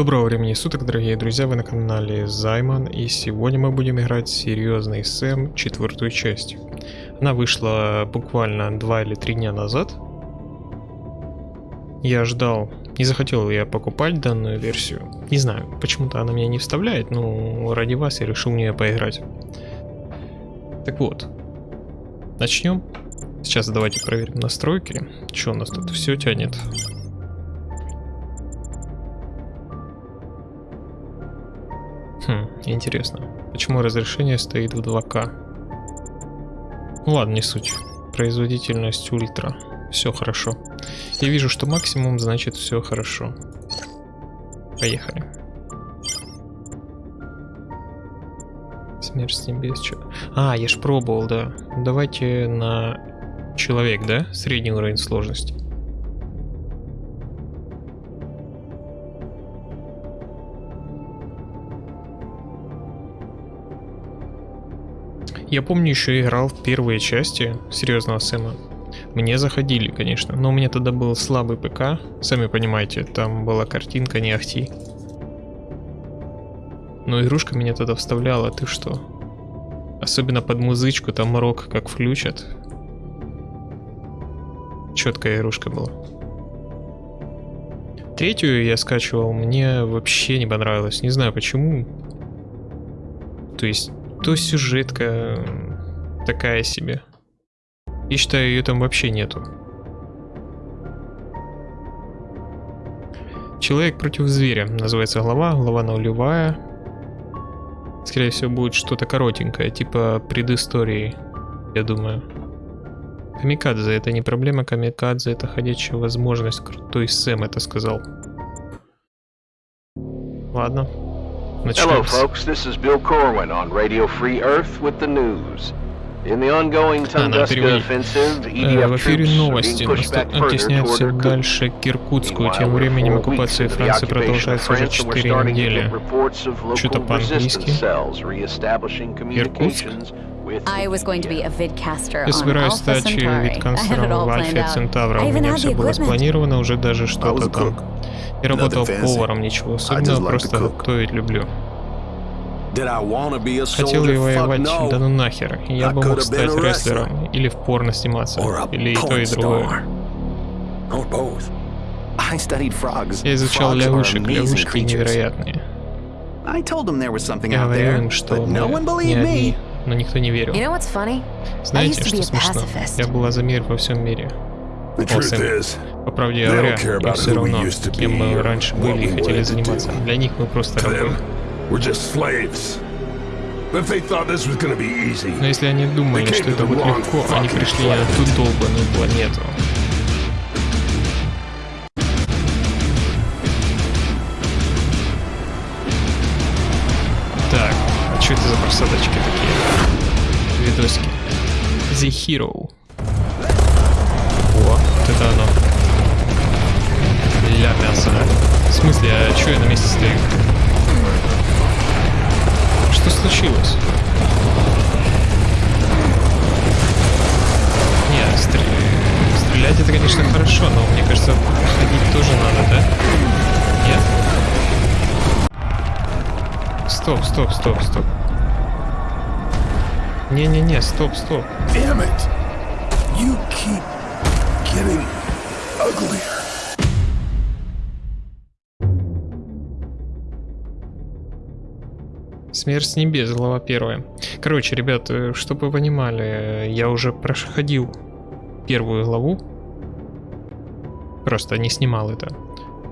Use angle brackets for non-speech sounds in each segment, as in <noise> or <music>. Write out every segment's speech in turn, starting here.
Доброго времени суток, дорогие друзья, вы на канале Займан, и сегодня мы будем играть Серьезный Сэм, четвертую часть. Она вышла буквально два или три дня назад. Я ждал, не захотел я покупать данную версию. Не знаю, почему-то она меня не вставляет, но ради вас я решил в нее поиграть. Так вот, начнем. Сейчас давайте проверим настройки. Что у нас тут все тянет? Интересно. Почему разрешение стоит в 2К? Ну ладно, не суть. Производительность ультра. Все хорошо. Я вижу, что максимум, значит все хорошо. Поехали. Смерть с небес. Че? А, я ж пробовал, да. Давайте на человек, да? Средний уровень сложности. Я помню, еще играл в первые части Серьезного Сэма. Мне заходили, конечно, но у меня тогда был слабый ПК, сами понимаете, там была картинка не ахти. Но игрушка меня тогда вставляла, ты что? Особенно под музычку, там рок как включат. Четкая игрушка была. Третью я скачивал, мне вообще не понравилось, не знаю почему. То есть то сюжетка такая себе. И считаю, ее там вообще нету. Человек против зверя. Называется глава. Глава нулевая. Скорее всего, будет что-то коротенькое, типа предыстории, я думаю. Камикадзе это не проблема, камикадзе это ходячая возможность. Крутой Сэм это сказал. Ладно. Hello, folks. This is Bill Corwin on Radio Free Earth with the news. In the ongoing Tunguska offensive, EDF в эфире новости оттесняют все дальше к Иркутску. Тем временем оккупация Франции продолжается уже 4 недели. Что-то по-английски. Иркутск? Я собираюсь стать видкастером в Альфе Центавра. У меня все было спланировано, уже даже что-то там. Я работал поваром, ничего особенного, просто готовить люблю. Хотел ли воевать? Да ну нахер. Я бы мог стать рестлером, или в порно сниматься, или и то, и другое. Я изучал лягушек, лягушки невероятные. Я говорил им, что мы не одни, но никто не верил. Знаете, что смешно? Я была за мир во всем мире. По правде говоря, им все равно, кем мы раньше были и хотели заниматься. Для них мы просто рабы. Но если они думали, что это будет легко, они пришли на ту долбанную планету. Что это за просадочки такие? Видосики. The Hero. О, вот это оно. Ля мясо. В смысле, а что я на месте стою? Что случилось? Не, стр... стрелять это, конечно, хорошо, но мне кажется, ходить тоже надо, да? Нет? Стоп, стоп, стоп, стоп. Не-не-не, стоп, стоп. Damn it. You keep getting uglier. Смерть с небес, глава первая. Короче, ребят, э, чтобы вы понимали, я уже проходил первую главу. Просто не снимал это.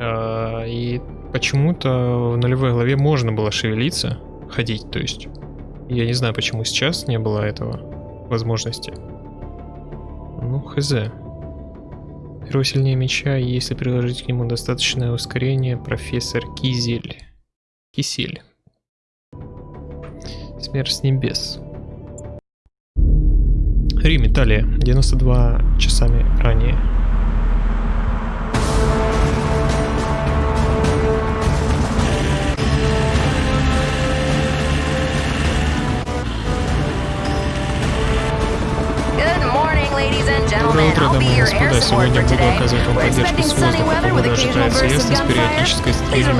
А, и почему-то в нулевой главе можно было шевелиться, ходить, то есть. Я не знаю, почему сейчас не было этого возможности. Ну, хз. Перо сильнее меча, если приложить к нему достаточное ускорение, профессор Кизель. Кисель. Смерть с небес. Рим, Италия. 92 часами ранее. Доброе утро, дамы и господа. да, сегодня буду оказывать вам поддержку с воздуха. Погода ожидается ясность, периодической стрельбой.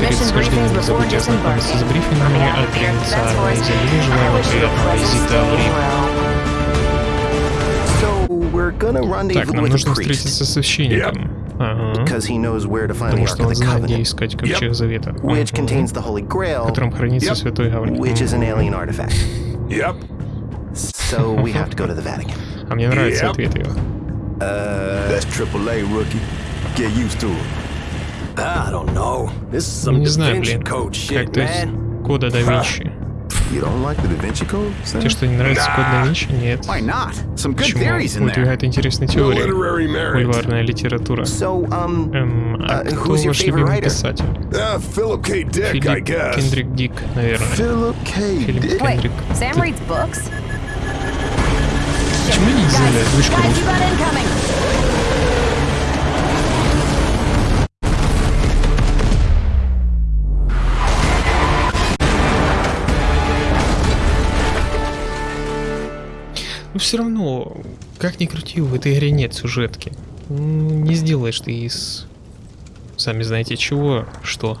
Перед схождением не забудьте ознакомиться с брифингами от провинциальной изобилия. Желаю вам приятного визита в Рим. Так, нам нужно встретиться с священником. Ага. Потому что он знает, где искать Ковчег Завета, ага. в котором хранится Святой Гавриил. So we have to go to the Vatican. А мне нравится ответ some Не знаю, блин. Как то есть кода да Винчи. Тебе что, не нравится код да Винчи? Нет. Почему? Выдвигает интересные теории. Бульварная литература. Um, эм, а uh, кто ваш любимый писатель? Uh, Филипп Кендрик Дик, наверное. Филипп Кендрик. Почему не сделали озвучку Но все равно, как ни крути, в этой игре нет сюжетки. Не сделаешь ты из... Сами знаете чего, что.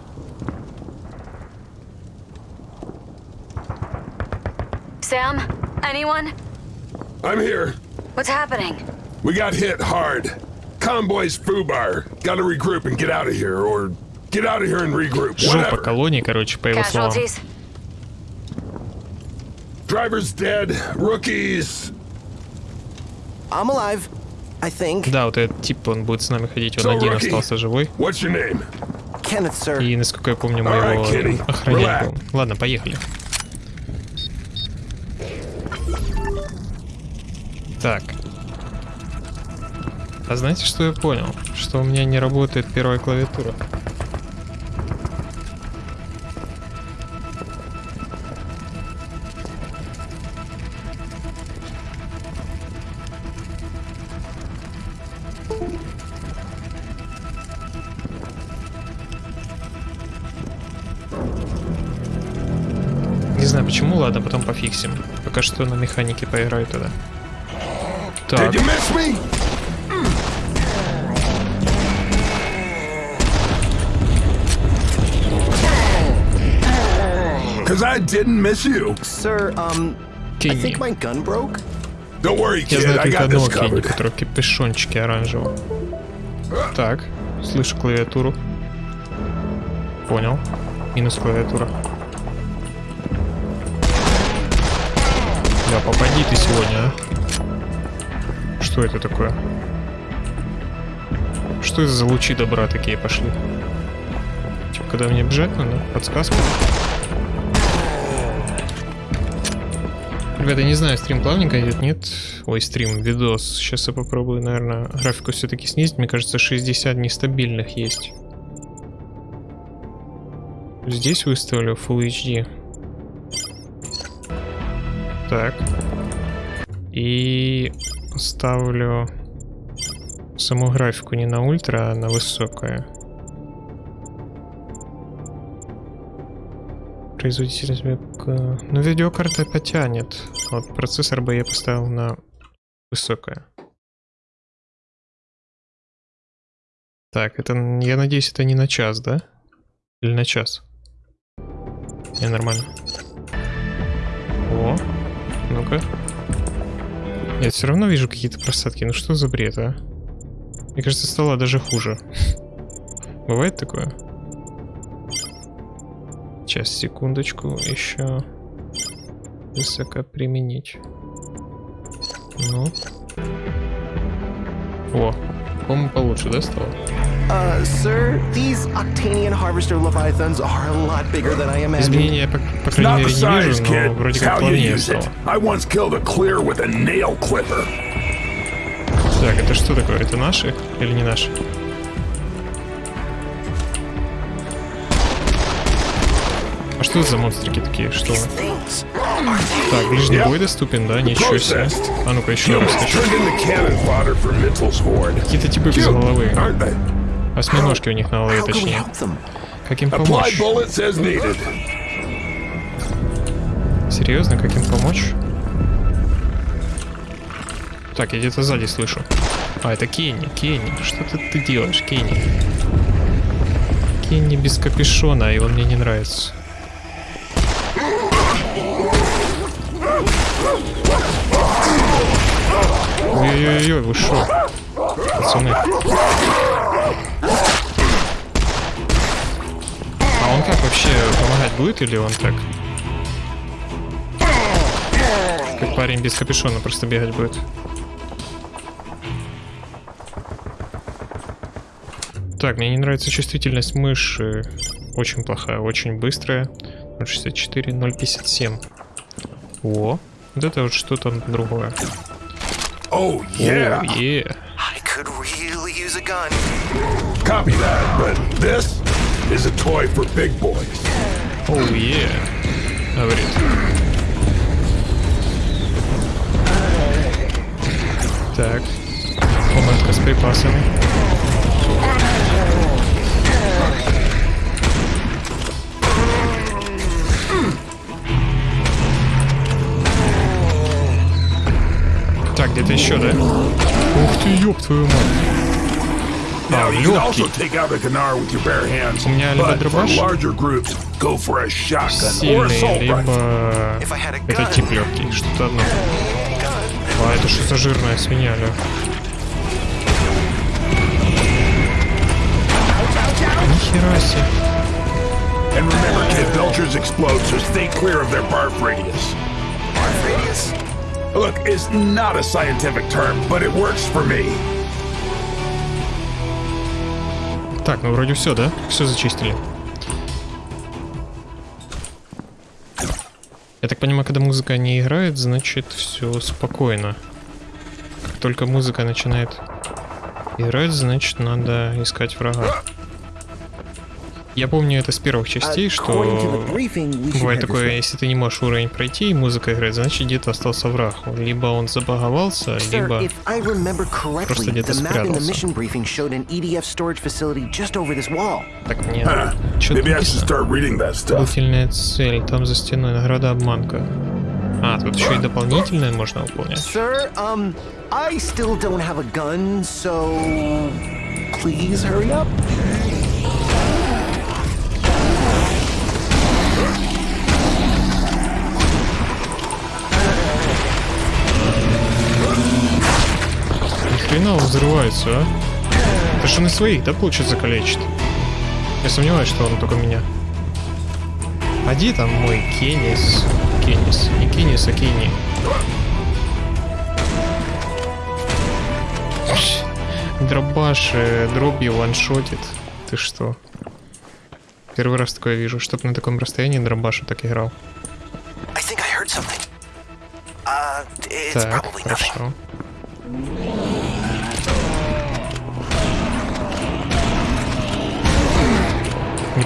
Sam? Anyone? I'm here. What's happening? We got hit hard. Convoy's Fubar. Gotta regroup and get out of here, or get out of here and regroup. Жопа колонии, короче, по его словам. Driver's dead. Rookies. I'm alive. I think. Да, вот этот тип, он будет с нами ходить, он so, один rookie, остался живой. What's your name? Kenneth, sir. И, насколько я помню, мы его right, охранять будем. Ладно, поехали. Так. А знаете, что я понял? Что у меня не работает первая клавиатура. Не знаю почему, ладно, потом пофиксим. Пока что на механике поиграю тогда. Так. Did you miss me? Cause I didn't miss you. Sir, um, I think my gun broke. Don't worry, kid. Я знаю только одного Кенни, у которого капюшончики оранжевого. Так, слышу клавиатуру. Понял. Минус клавиатура. Да, попади ты сегодня, а. Что это такое? Что это за лучи добра такие пошли? Че, когда мне бежать надо? Подсказка? Ребята, не знаю, стрим плавненько идет, нет? Ой, стрим, видос. Сейчас я попробую, наверное, графику все-таки снизить. Мне кажется, 60 нестабильных есть. Здесь выставлю Full HD. Так. И ставлю саму графику не на ультра, а на высокое. Производитель звука... Ну, видеокарта потянет. Вот процессор бы я поставил на высокое. Так, это, я надеюсь, это не на час, да? Или на час? Не, нормально. О, ну-ка. Нет, все равно вижу какие-то просадки. Ну что за бред, а? Мне кажется, стало даже хуже. <laughs> Бывает такое? Сейчас, секундочку, еще высоко применить. Ну. О, по-моему, получше, да, стало? Uh, sir, these Octanian Harvester Leviathans are a lot bigger than I imagined. Изменения, по, по крайней мере, не вижу, но вроде как плавнее стало. I once killed a clear with a nail clipper. Так, это что такое? Это наши или не наши? А что это за монстрики такие? Что? Так, ближний бой доступен, да? Ничего себе. А ну-ка еще раз хочу. Какие-то типы без головы. Осьминожки у них на голове, точнее. Как им помочь? Серьезно, как им помочь? Так, я где-то сзади слышу. А, это Кенни, Кенни. Что ты, ты делаешь, Кенни? Кенни без капюшона, и он мне не нравится. Ой-ой-ой, вы шо? Пацаны. А он как вообще помогать будет или он так? Как парень без капюшона просто бегать будет. Так, мне не нравится чувствительность мыши. Очень плохая, очень быстрая. 064, 057. О, вот это вот что-то другое. Oh, yeah. Oh, yeah. I could really use a gun. Copy that, but this is a toy for big boys. Oh, yeah. Говорит. Так. Комнатка с припасами. Так, где-то еще, да? Ух ты, ёб твою мать. А, легкий. У меня либо дробаш сильный, либо это тип легкий, что-то одно. А, это что за жирная свинья, ля? Нихера себе. And remember, kid, Belchers explode, so stay clear of their barf radius. Barf radius? Look, it's not a scientific term, but it works for me. Так, ну вроде все, да? Все зачистили. Я так понимаю, когда музыка не играет, значит все спокойно. Как только музыка начинает играть, значит надо искать врага. Я помню это с первых частей, что бывает такое, если ты не можешь уровень пройти и музыка играет, значит где-то остался враг. Либо он забаговался, либо просто где-то спрятался. Так, мне что Длительная цель, там за стеной, награда обманка. А, тут еще и дополнительное можно выполнять. Sir, um, I still don't have a gun, so please hurry up. Хрена он взрывается, а? Это же на своих, да, получится, калечит? Я сомневаюсь, что он только меня. А где там мой Кеннис? Кеннис. Не Кеннис, а Кенни. Дробаш э, дробью ваншотит. Ты что? Первый раз такое вижу, чтоб на таком расстоянии дробаша так играл. Uh, так, хорошо. Не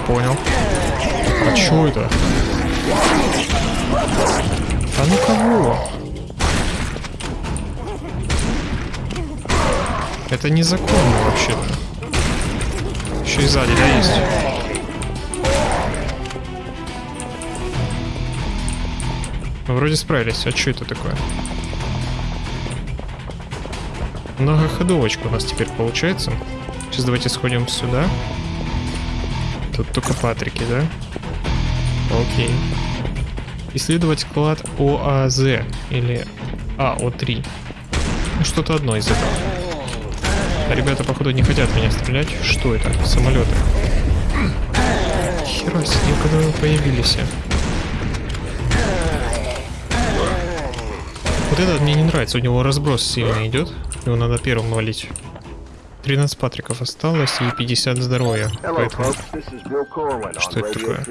понял. А чё это? А ну кого? Это незаконно вообще-то. Еще и сзади, да, есть? Мы вроде справились. А что это такое? Многоходовочка у нас теперь получается. Сейчас давайте сходим сюда. Тут только Патрики, да? Окей. Исследовать склад ОАЗ или АО3. Ну, что-то одно из этого. Ребята, походу, не хотят меня стрелять. Что это? Самолеты. Хера себе, когда вы появились. Вот этот мне не нравится, у него разброс сильно идет. Его надо первым валить. 13 патриков осталось и 50 здоровья. Поэтому... Что это такое?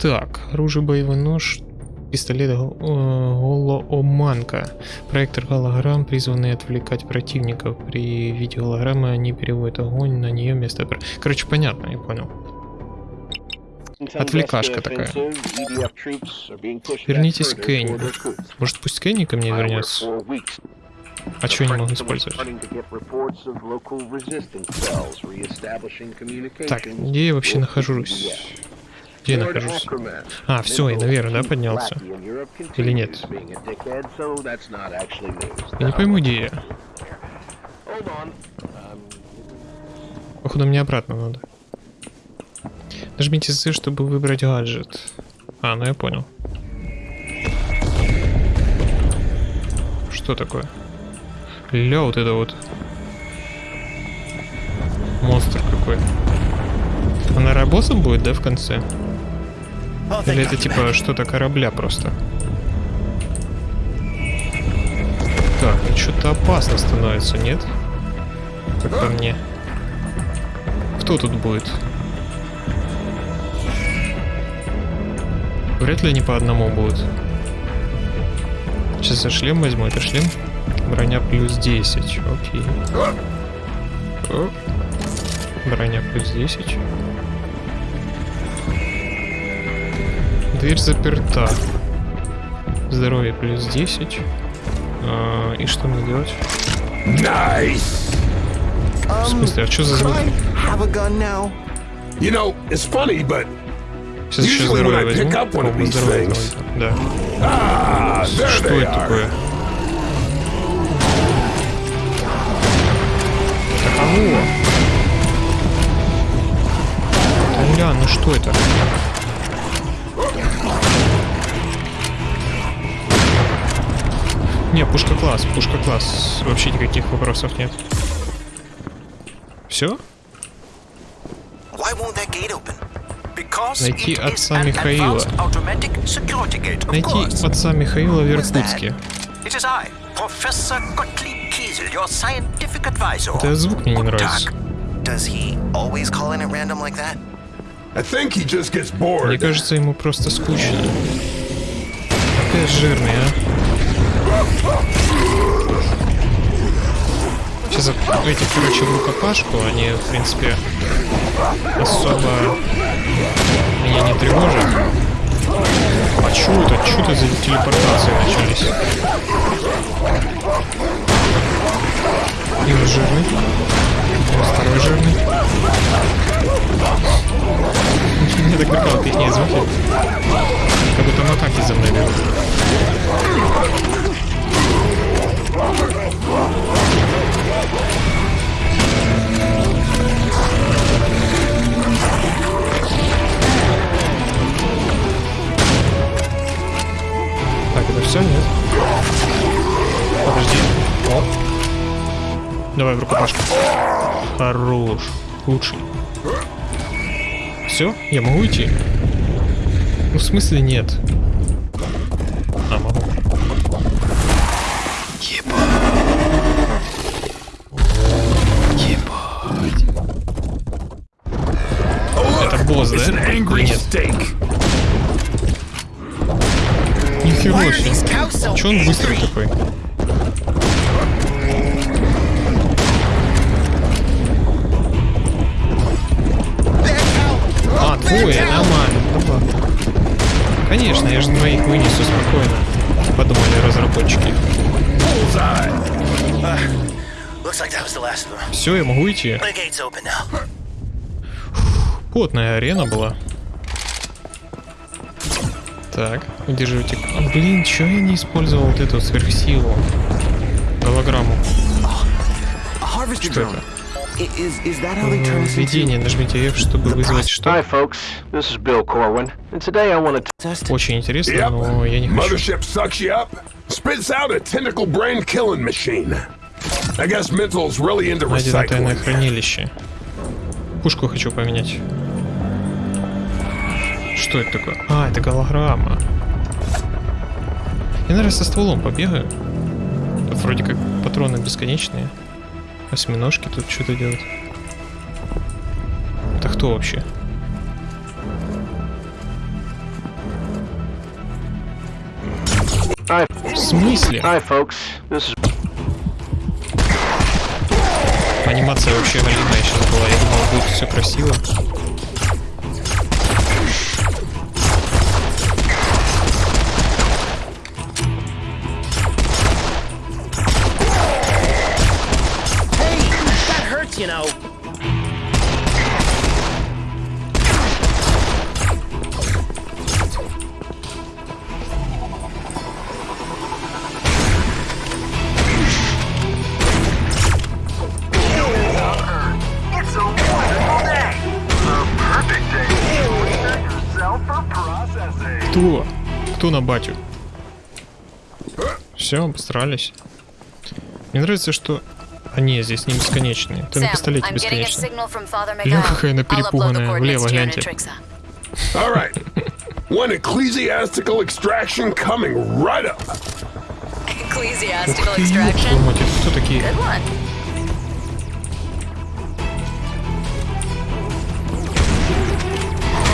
Так, оружие, боевой нож, пистолет э, голооманка. Проектор голограмм, призванный отвлекать противников. При виде голограммы они переводят огонь на нее вместо... Короче, понятно, я понял. Отвлекашка такая. Вернитесь к Кенни. Может, пусть Кенни ко мне вернется? А что я не могу использовать? Так, где я вообще нахожусь? Где я нахожусь? А, все, я наверх, да, поднялся? Или нет? Я не пойму, где я. Походу мне обратно надо. Нажмите Z, чтобы выбрать гаджет. А, ну я понял. Что такое? Ля, вот это вот. Монстр какой. Она рабосом будет, да, в конце? Или это типа что-то корабля просто? Так, ну что-то опасно становится, нет? Как по мне. Кто тут будет? Вряд ли они по одному будут. Сейчас я шлем возьму. Это шлем. Броня плюс 10. Окей. О. Броня плюс 10. Дверь заперта. Здоровье плюс 10. А, и что мне делать? Nice. В смысле, а что за звук? You know, it's funny, but Сейчас еще здоровье возьму. Попробую здоровье Да. ah, Что это are. такое? Кого? Бля, ну что это? Не, пушка класс, пушка класс. Вообще никаких вопросов нет. Все? Найти отца Михаила. Найти отца Михаила в? Иркутске. Kiesel, your scientific advisor. Это звук мне не нравится. Tag. Does he always call in at random like that? I think he just gets Мне bored. кажется, ему просто скучно. Опять жирный, а? Сейчас эти, короче, в рукопашку, они, в принципе, особо меня не тревожат. А чё это? Чё это за телепортации начались? И он жирный. Второй жирный. <laughs> Мне так прикалывает их звуки. Как будто на танке за мной бегут. Так, это все, нет? Подожди. Оп. Давай в рукопашку. Хорош. Лучший. Все? Я могу идти? Ну, в смысле нет? А, могу. Это босс, да? Нет? Нихера себе. Че он быстрый такой? А. Ну ладно. Конечно, я же двоих вынесу спокойно. Подумали разработчики. Все, я могу идти. Now. Плотная арена была. Так, удерживайте. А, блин, чё я не использовал вот эту сверхсилу? Голограмму. Что это? Введение. Нажмите F, чтобы вызвать что? Hi, folks. This is Bill Corwin, and today I want to test? Очень интересно, Yep. но я не хочу. Mothership sucks you up, spits out a tentacle brain killing machine. I guess Mental's really into Найдено тайное recycling. хранилище. Пушку хочу поменять. Что это такое? А, это голограмма. Я, наверное, со стволом побегаю. Тут вроде как патроны бесконечные. Осьминожки тут что-то делают. Это кто вообще? Hi, В смысле? hi, folks. This is Анимация вообще галимая сейчас была. Я думал, будет все красиво. Постарались. Мне нравится, что... А не, здесь не бесконечные. Ты на пистолете бесконечный. Лё, какая она перепуганная. Влево гляньте. One ecclesiastical extraction coming right up. Ecclesiastical extraction. Ух ты, кто такие? Good one.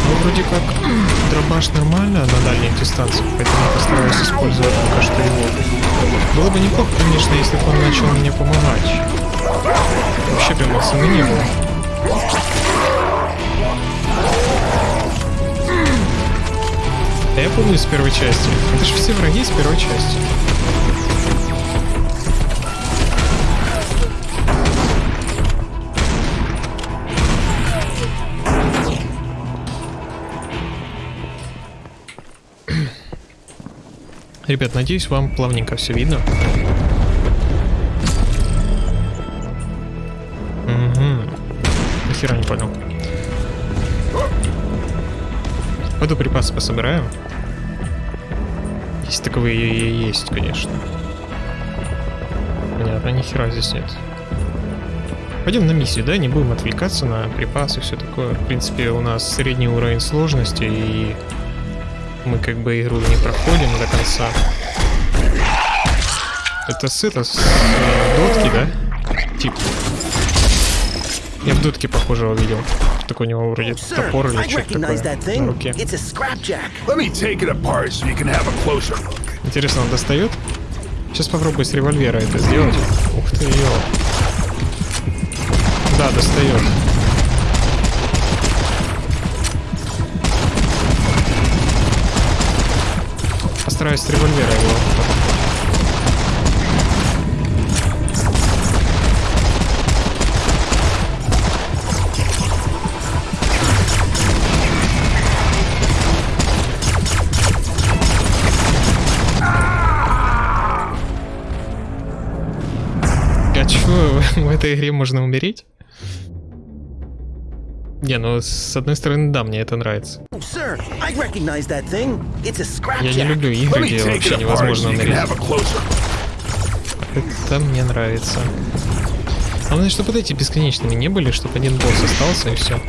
Ну, вроде как дробаш нормально на дальних дистанциях, поэтому я постараюсь использовать пока что его. Было бы неплохо, конечно, если бы он начал мне помогать. Вообще прям цены не было. Да я помню с первой части. Это же все враги с первой части. Ребят, надеюсь, вам плавненько все видно. Угу. Нихера не понял. Пойду припасы пособираю. Если таковые есть, конечно. Понятно, нихера здесь нет. Пойдем на миссию, да? Не будем отвлекаться на припасы, все такое. В принципе, у нас средний уровень сложности, и мы как бы игру не проходим до конца. Это с это, с э, дотки, да? Тип. Я в дотке похожего видел. Так у него вроде топор или что-то такое на руке. Интересно, он достает? Сейчас попробую с револьвера это сделать. Ух ты, ё. Да, достает. Постараюсь с револьвера его. А чё, в этой игре можно умереть? Не, ну с одной стороны, да, мне это нравится. Sir, I recognize that thing. It's a Я не люблю игры, me где вообще невозможно look. Это мне нравится. Главное, чтобы вот эти бесконечными не были, чтобы один босс остался и все.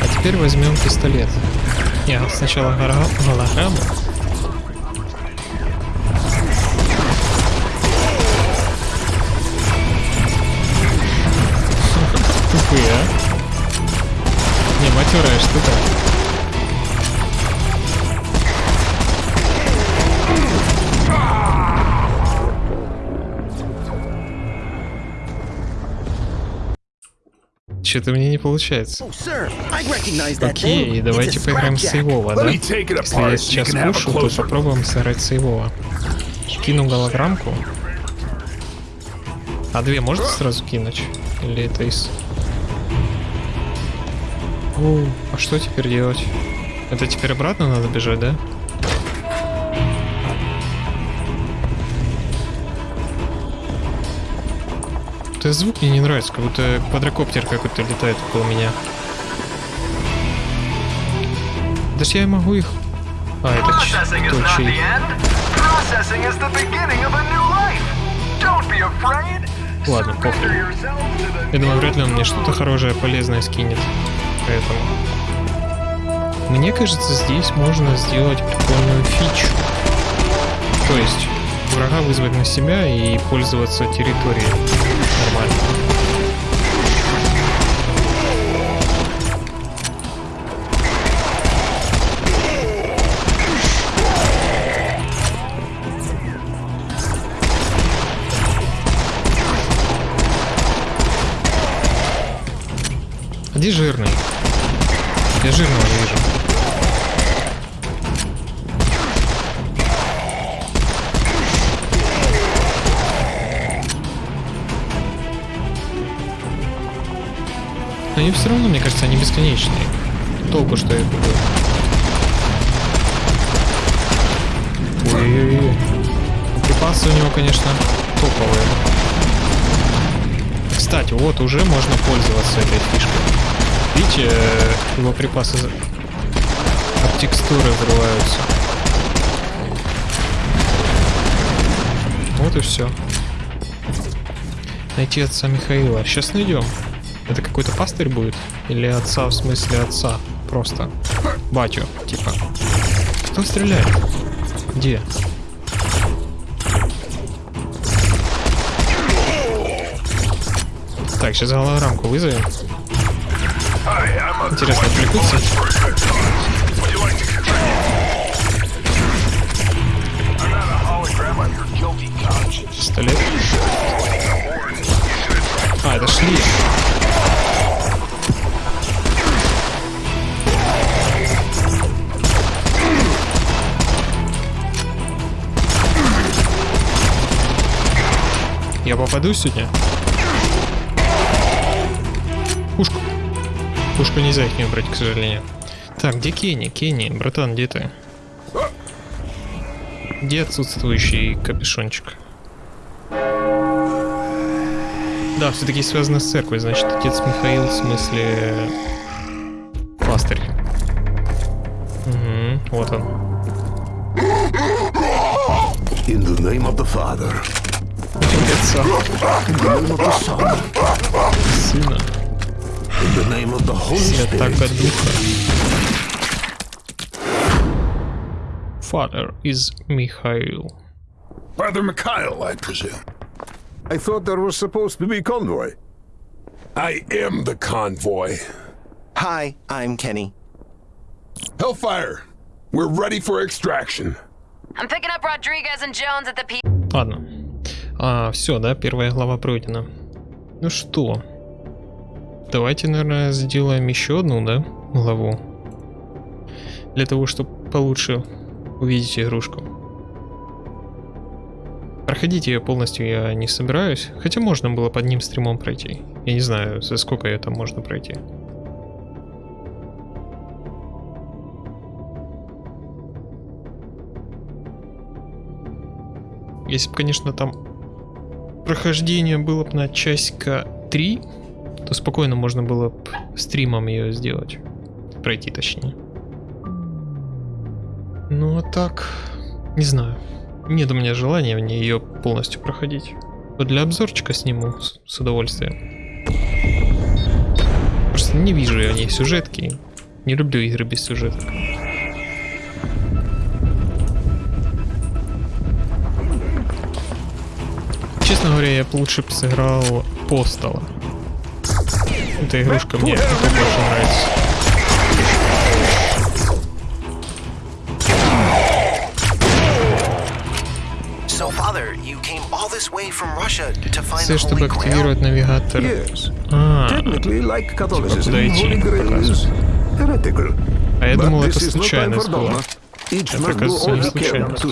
А теперь возьмем пистолет. Не, сначала голограмму. Матерая штука. Что-то мне не получается. Oh, Окей, давайте поиграем с сейвова, да? Если я сейчас пушу, то попробуем сыграть сейвова. Кину голограммку. А две можно сразу кинуть? Или это из... О, а что теперь делать? Это теперь обратно надо бежать, да? Это звук мне не нравится, как будто квадрокоптер какой-то летает около меня. Даже я могу их... А, это ч- Processing is то, not чей- the end. Processing is the beginning of a new life. Don't be afraid. Ладно, похуй. Я думаю, вряд ли он мне что-то хорошее, полезное скинет. Поэтому... Мне кажется, здесь можно сделать прикольную фичу. То есть, врага вызвать на себя и пользоваться территорией. Нормально. Где жирный? Я жирного не вижу. Но они все равно, мне кажется, они бесконечные. Толку, что я буду. Ой-ой-ой. Припасы у него, конечно, топовые. Кстати, вот уже можно пользоваться этой фишкой. Видите, его припасы от текстуры взрываются. Вот и все. Найти отца Михаила. Сейчас найдем. Это какой-то пастырь будет? Или отца в смысле отца? Просто. Батю, типа. Кто стреляет? Где? Так, сейчас голограммку вызовем. Интересно, отвлекутся? Пистолет. А, это шли. Я попаду сегодня? Пушку нельзя их не убрать, к сожалению. Так, где Кенни? Кенни, братан, где ты? Где отсутствующий капюшончик? Да, все-таки связано с церковью, значит, отец Михаил, в смысле... Пастырь. Угу, вот он. In the name of the Father. Отца. In the name of the Son. Сына. In the name of the Holy Святаго Spirit. Духа. Father is Михаил. Father Mikhail, I presume. I thought there was supposed to be convoy. I am the convoy. Hi, I'm Kenny. Hellfire, we're ready for extraction. I'm picking up Rodriguez and Jones at the P. Ладно. А, все, да, первая глава пройдена. Ну что? Давайте, наверное, сделаем еще одну, да, главу. Для того, чтобы получше увидеть игрушку. Проходить ее полностью я не собираюсь, хотя можно было под ним стримом пройти. Я не знаю, за сколько ее там можно пройти. Если бы, конечно, там прохождение было бы на часика 3, то спокойно можно было бы стримом ее сделать. Пройти точнее. Ну а так, не знаю. Нет у меня желания в ней ее полностью проходить. Но для обзорчика сниму с, с удовольствием. Просто не вижу я в ней сюжетки. Не люблю игры без сюжеток. Честно говоря, я бы лучше бы сыграл Постала. Эта игрушка мне больше нравится. Все, чтобы активировать навигатор. А, куда идти, а я думал, это случайность была. Это, оказывается, не случайность.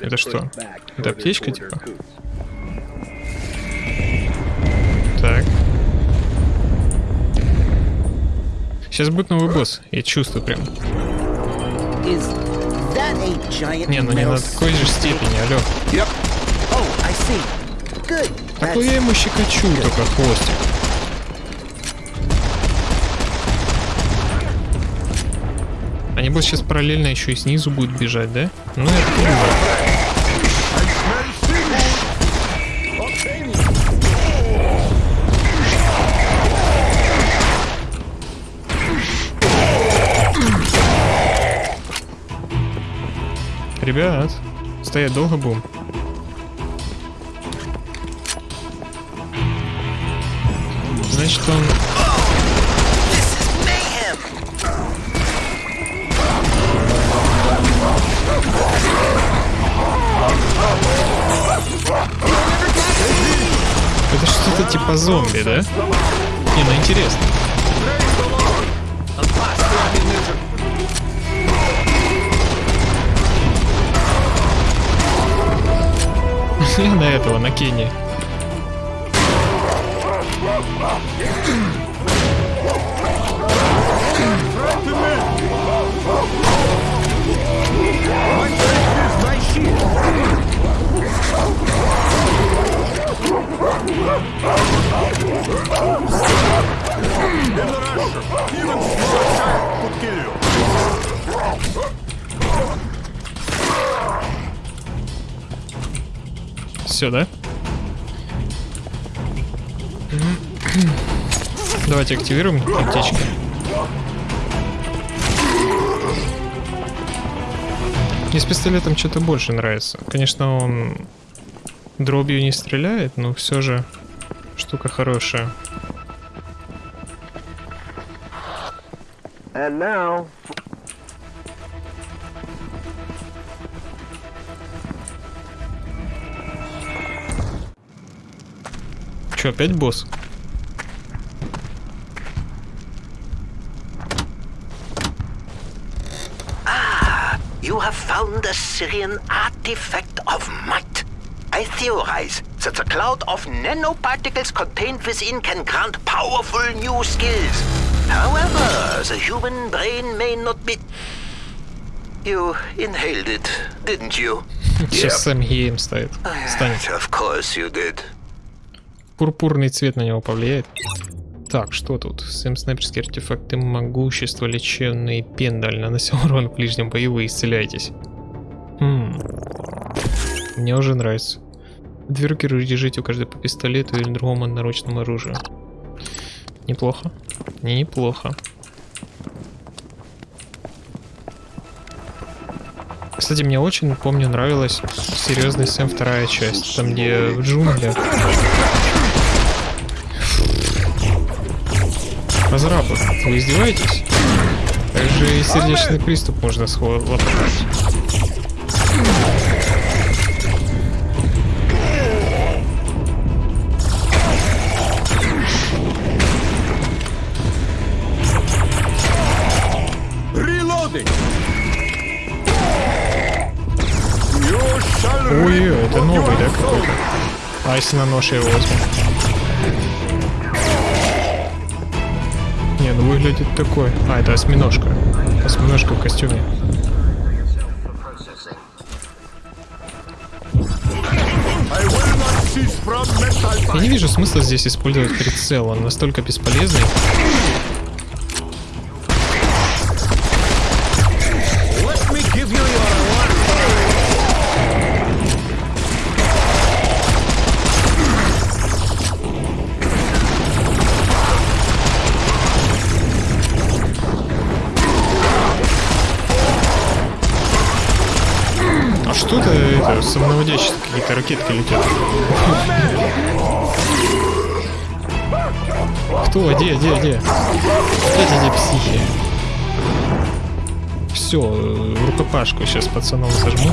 Это что? Это аптечка, типа? Так. Сейчас будет новый босс, я чувствую прям. Не, ну не на такой же степени, алё. Yep. Oh, I see. Good. Так That's я ему щекочу только хвостик. А небось сейчас параллельно еще и снизу будет бежать, да? Ну это понимаю. Ребят, стоять долго будем? Значит он... Это что-то типа зомби, да? Не, ну интересно. Посмотри на этого, на Кенни. In the rush, even if you attack could kill you. Все, да? Давайте активируем аптечки. Мне с пистолетом что-то больше нравится. Конечно, он дробью не стреляет, но все же штука хорошая. And now, Че, опять босс? You have found a Syrian artifact of might. I theorize that the cloud of nanoparticles contained within can grant powerful new skills. However, the human brain may not be... You inhaled it, didn't you? <laughs> Сейчас Сэм Гейм стоит. Станет. Of course you did. Пурпурный цвет на него повлияет. Так, что тут? Сэм снайперские артефакты могущества, лечебный пендаль, наносил урон в ближнем бою, вы исцеляетесь. Хм. Мне уже нравится. Две руки держите у каждой по пистолету или другому одноручному оружию. Неплохо. Неплохо. Кстати, мне очень, помню, нравилась серьезный Сэм вторая часть, там где в джунглях. Разрабы, вы издеваетесь? Также и сердечный приступ можно схлопотать. Ой, это новый, да, какой-то? А если на нож я его возьму? Ну выглядит такой. А, это осьминожка. Осьминожка в костюме. Я не вижу смысла здесь использовать прицел, он настолько бесполезный. Ракетки летят? Кто? Где, где, где? Эти психи? Все, рукопашку сейчас пацанов зажму.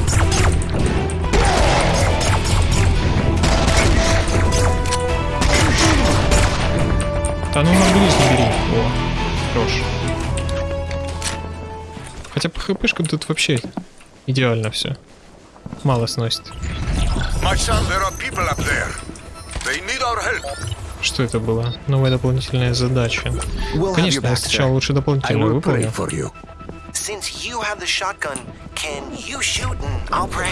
Да ну на не бери. О, хорош. Хотя по хпшкам тут вообще идеально все. Мало сносит. Что это было? Новая дополнительная задача. Конечно, я сначала лучше дополнительную выполню. Since you have the shotgun, can you shoot and I'll pray?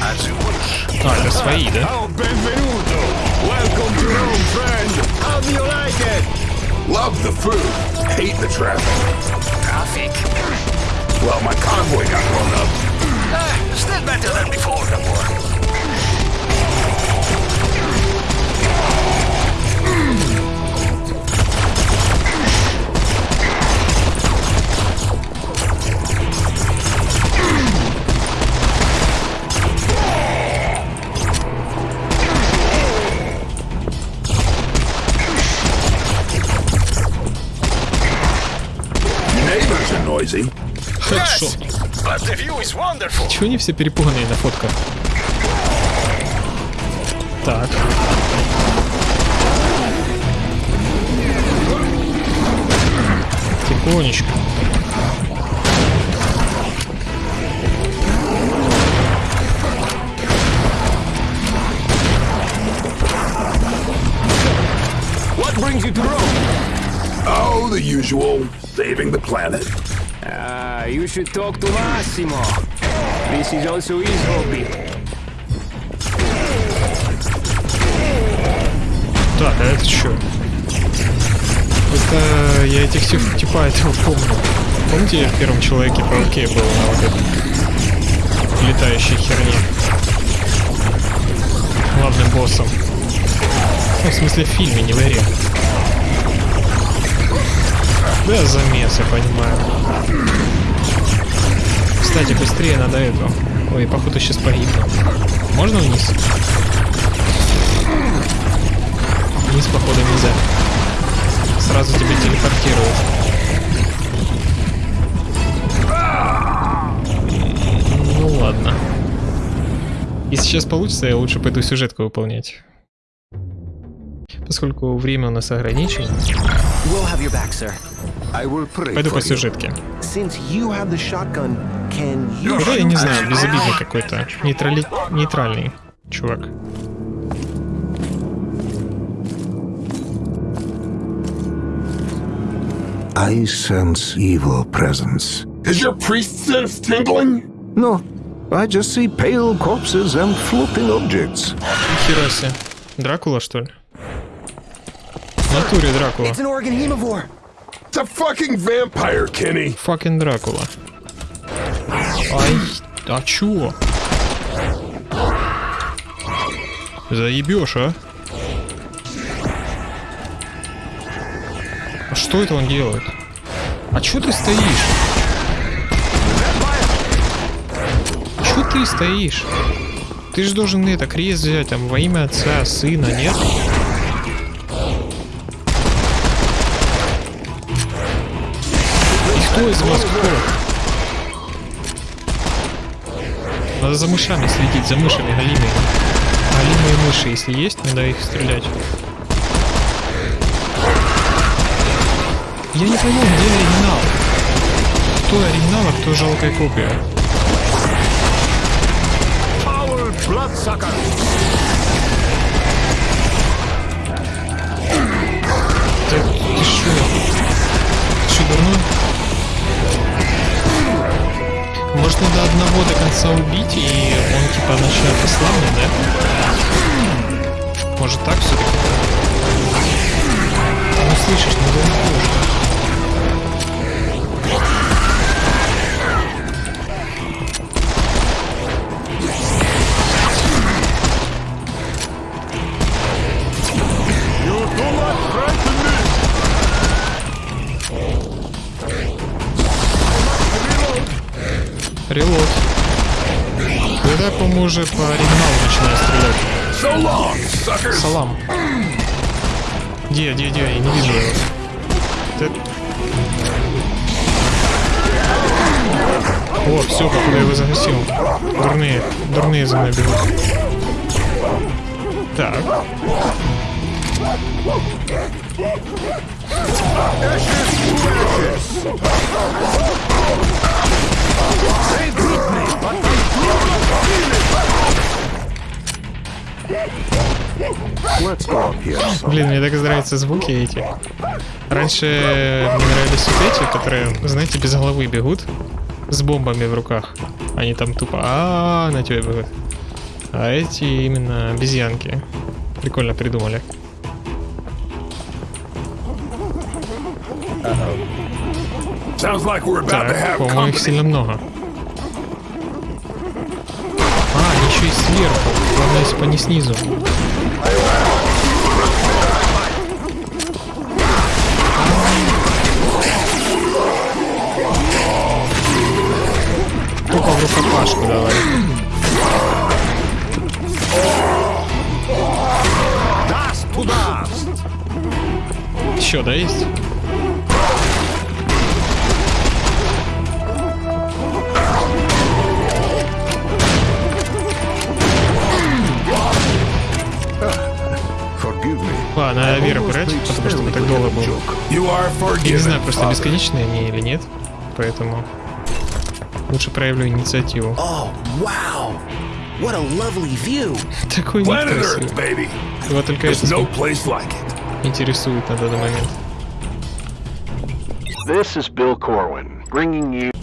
As you wish. А, это свои, да? Oh, benvenuto! Welcome to Rome, friend! How do you like it? Love the food, hate the traffic. Traffic. Well, my convoy got blown up. Ah, still better than before the war. Хедшот. But the view is wonderful. Чего они все перепуганные на фотках? Так. Тихонечко. What brings you to Rome? Oh, the usual. Saving the planet. You should talk to Massimo. This is also his hobby. Так, а это что? Это я этих тип, типа этого помню. Помните, я в первом Человеке-пауке был на вот этой летающей херне? главным боссом. Ну, в смысле, в фильме, не в игре. Да, замес, я понимаю. Кстати, быстрее надо эту. Ой, походу сейчас погибну. Можно вниз? Вниз, походу, нельзя. Сразу тебя телепортируют. Ну ладно. Если сейчас получится, я лучше пойду сюжетку выполнять. Поскольку время у нас ограничено. We'll Пойду for по you. сюжетке. Since you have the shotgun, can you Да, я не знаю, безобидный какой-то. Нейтрали... Нейтральный чувак. I sense evil presence. Is your priest sense tingling? No, I just see pale corpses and floating objects. Нихера себе. Дракула, что ли? В натуре Дракула. It's a fucking vampire, Kenny. Факен Дракула. Ай, а чё? Заебешь, а? А что это он делает? А чё ты стоишь? Чё ты стоишь? Ты же должен это крест взять там во имя отца, сына, нет? Надо за мышами следить, за мышами галимые. Галимые мыши, если есть, надо их стрелять. Я не пойму, где оригинал? Кто оригинал, а кто жалкая копия? Ты, ты шо? Ты шо, дурной? Может, надо одного до конца убить, и он типа начнет ослабнуть, да? Может так все-таки? Ну слышишь, ну да Релот. Когда, по-моему, уже по оригиналу начинаю стрелять. So long. Салам. Где, где, где? Я не вижу его. Ты- О, все, походу я его загасил. Дурные, дурные за мной бегут. Так. Блин, мне так нравятся звуки эти. Раньше мне нравились вот эти, которые, знаете, без головы бегут с бомбами в руках. Они там тупо а на тебя бегут. А эти именно обезьянки. Прикольно придумали. Так, по-моему, их сильно много. А, еще и сверху. Главное, если бы не снизу. Тупо в рукопашку давай. Еще, да, есть? Надо Вера брать, потому что мы так долго are Я не знаю, просто бесконечные они или нет, поэтому лучше проявлю инициативу. Oh. What a lovely view. Такой вид Planet красивый. Earth, baby. Его только это no place like it. интересует на данный момент. This is Bill Corwin, bringing you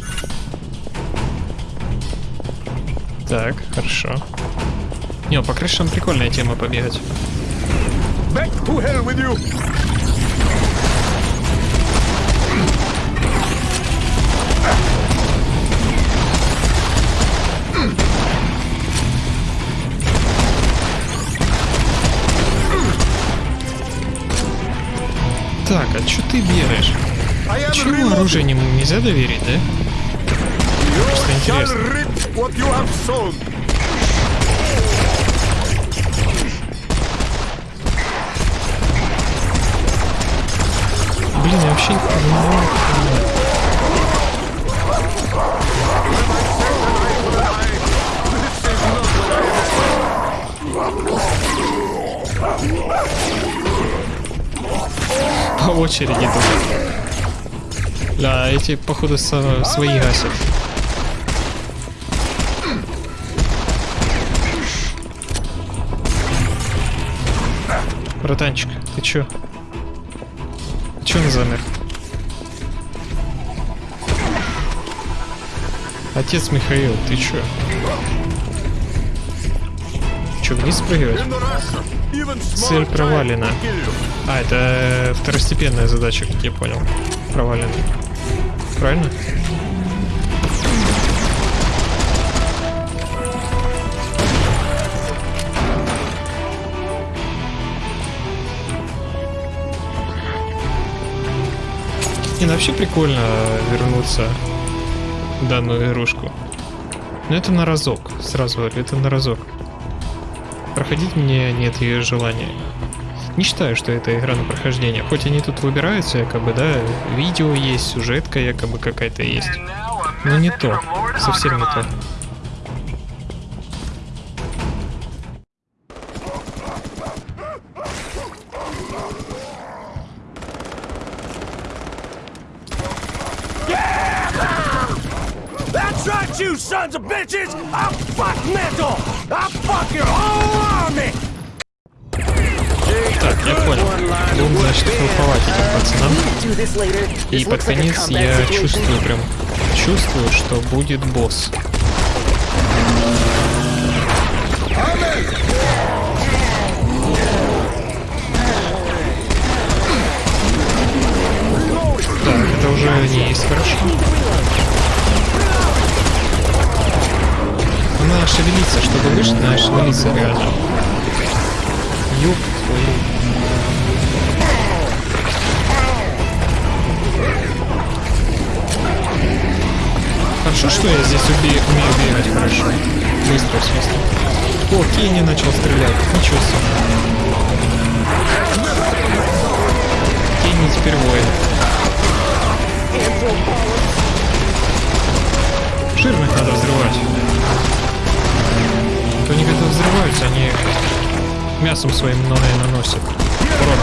Так, хорошо. Не, по крышам прикольная тема побегать. Back to hell with you! Так, а что ты бегаешь? Чего оружие не, нельзя доверить, да? Просто интересно. Блин, я вообще не понимаю. По очереди тут. Да, эти, походу, свои гасят. Братанчик, ты чё? Че он замер? Отец Михаил, ты чё? Чё, вниз спрыгивать? Цель провалена. А, это второстепенная задача, как я понял. Провалена. Правильно? Ну вообще прикольно вернуться в данную игрушку. Но это на разок, сразу говорю, это на разок. Проходить мне нет ее желания. Не считаю, что это игра на прохождение. Хоть они тут выбираются, якобы, да, видео есть, сюжетка якобы какая-то есть. Но не то, совсем не то. И под конец я чувствую прям, чувствую, что будет босс. Так, это уже не есть хорошо. Она шевелится, чтобы выжить, надо шевелиться реально. Ёб твою. Хорошо, что я здесь убе умею бегать хорошо. Быстро, в смысле. О, Кенни начал стрелять. Ничего себе. Кенни теперь воин. Жирных надо взрывать. То они когда взрываются, они мясом своим наносят. Урон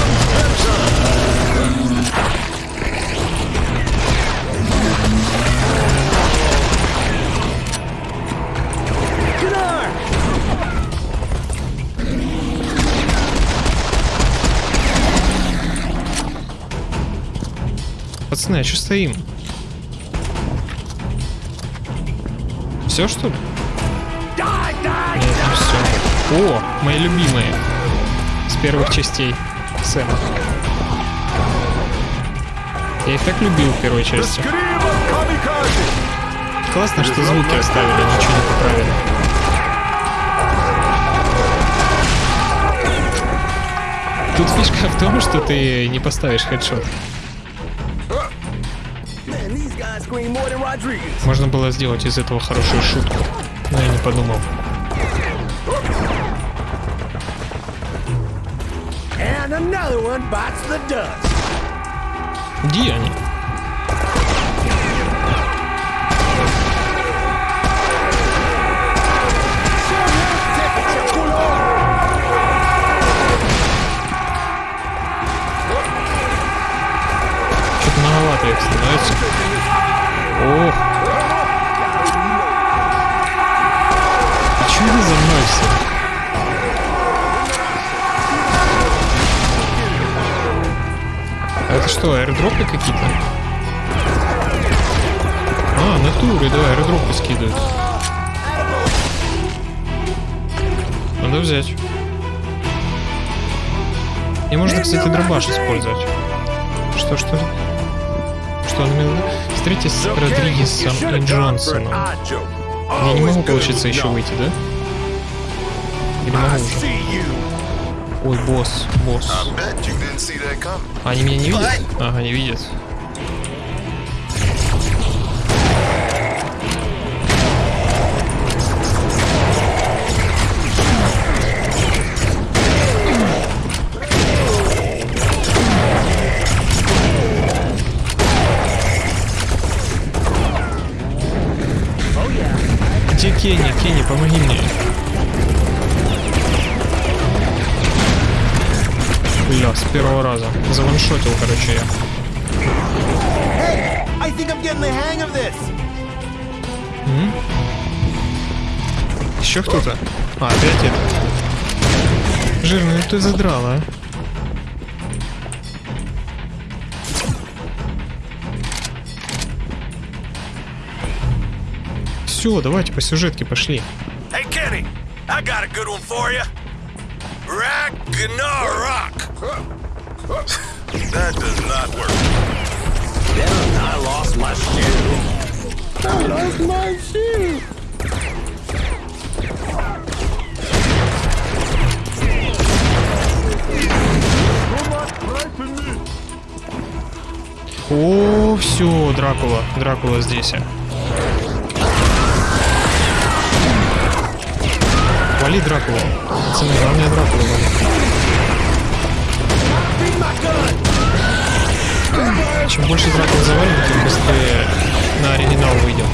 Пацаны, а что стоим? Все что ли? Нет, не все. О, мои любимые. С первых частей Сэма. Я их так любил в первой части. Классно, что звуки оставили, ничего не поправили. Тут фишка в том, что ты не поставишь хедшот. Можно было сделать из этого хорошую шутку, но я не подумал. Где они? Их становится. Ох. А что они за мной все? Это что, аирдропы какие-то? А, натуры, да, аирдропы скидывают. Надо взять. И можно, кстати, дробаш использовать. Что, имел? Встретитесь с Родригесом и Джонсоном. Я не могу, получится, еще выйти, да? Или могу уже? Ой, босс, босс. Они меня не видят? Ага, не видят. Кенни? Кенни, помоги мне. Бля, с первого раза. Заваншотил, короче, я. Hey, I think I'm getting the hang of this. М? Еще кто-то? А, опять это. Жирный, ну ты задрала, а. Все, давайте по сюжетке пошли. Hey, Kenny, I got a good one for you. Ragnarok. That does not work. Then I lost my shoe. I lost my shoe. О, все, Дракула. Дракула здесь. Вали Дракулу. Пацаны, главное Дракулу вали. Чем больше Дракул завалим, тем быстрее на оригинал выйдем,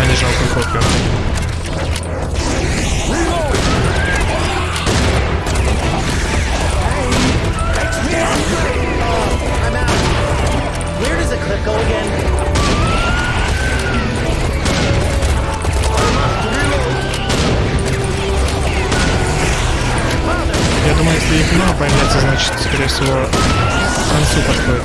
а не жалкую копию. Where does the clip go again? Если игна появляется, значит, скорее всего, к концу подходит.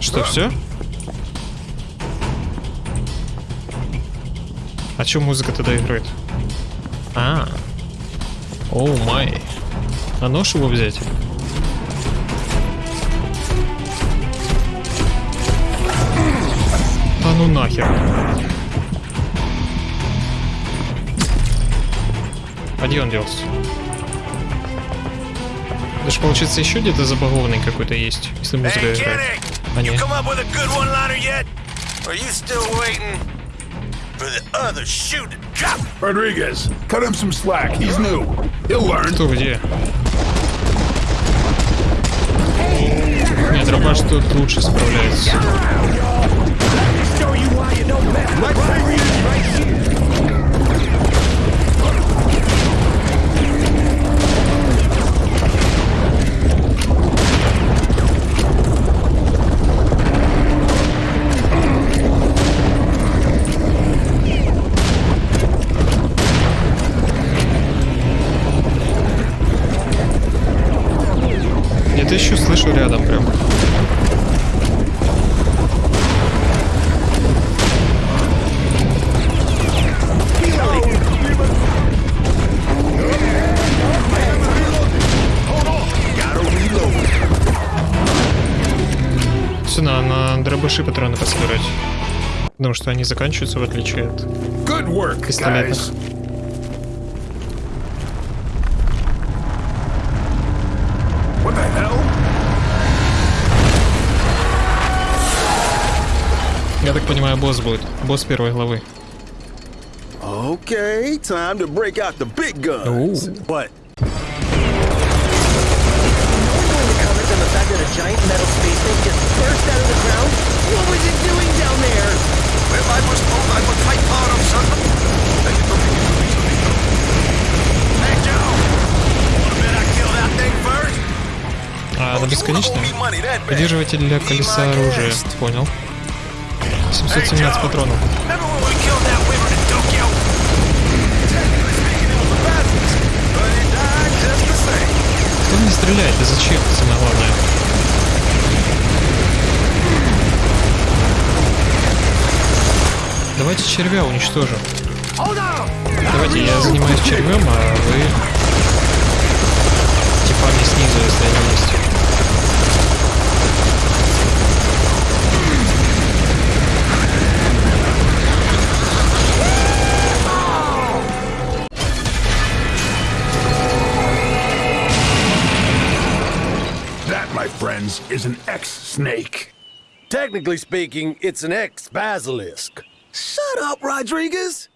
Что, все? А чё музыка тогда играет? А, оу май. А нож его взять? Ну нахер. А где он делся? Это ж получается еще где-то забагованный какой-то есть, если музыка Hey, играет. А? Rodriguez, cut him some slack. He's new. He'll learn. Кто где? Нет, дробаш тут лучше справляется. Я-то еще слышу рядом прям. На, дробаши патроны пособирать. Потому что они заканчиваются в отличие от Good work, пистолетных. guys. What the hell? Я так понимаю, босс будет. Босс первой главы. Okay, time to break out the big guns. Ooh. A giant metal space thing just burst out of? What was it doing down there? Well, I was told I would fight part of something. Hey, Joe! Wanna bet I kill that thing first? А, она бесконечная? Поддерживатель для колеса оружия. Понял. 717 патронов. Remember when we killed that wyvern in Давайте червя уничтожим. Давайте я занимаюсь червем, а вы типами снизу, если они есть. is an ex-snake. Technically speaking, it's an ex-basilisk. Shut up, Rodriguez!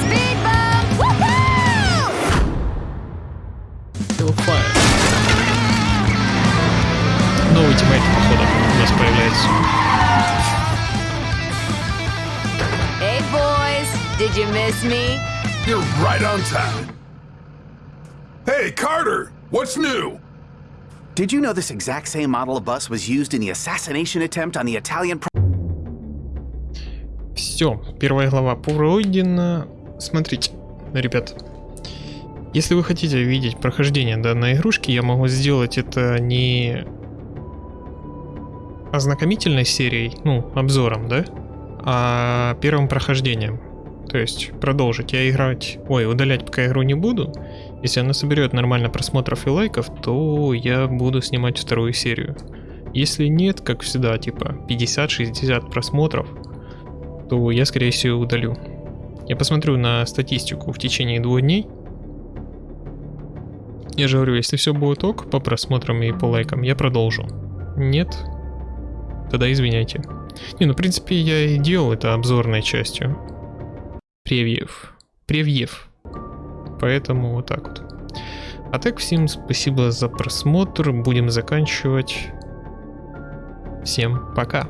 Speed bump! Woohoo! Hellfire. Новый тиммейт, походу, у нас появляется. Hey, boys. Did you miss me? You're right on time. Hey, Carter! What's new? Did you know this exact same model of bus was used in the assassination attempt on the Italian Все, первая глава пройдена. Смотрите, ребят. Если вы хотите видеть прохождение данной игрушки, я могу сделать это не ознакомительной серией, ну, обзором, да, а первым прохождением. То есть продолжить. Я играть, ой, удалять пока игру не буду. Если она соберет нормально просмотров и лайков, то я буду снимать вторую серию. Если нет, как всегда, типа 50-60 просмотров, то я скорее всего удалю. Я посмотрю на статистику в течение двух дней. Я же говорю, если все будет ок по просмотрам и по лайкам, я продолжу. Нет? Тогда извиняйте. Не, ну в принципе я и делал это обзорной частью. Превьев. Превьев. Поэтому вот так вот. А так всем спасибо за просмотр. Будем заканчивать. Всем пока.